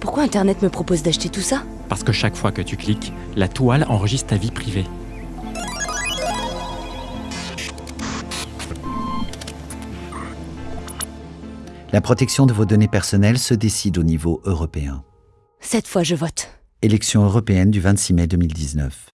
Pourquoi Internet me propose d'acheter tout ça Parce que chaque fois que tu cliques, la toile enregistre ta vie privée. La protection de vos données personnelles se décide au niveau européen. Cette fois, je vote. Élection européenne du 26 mai 2019.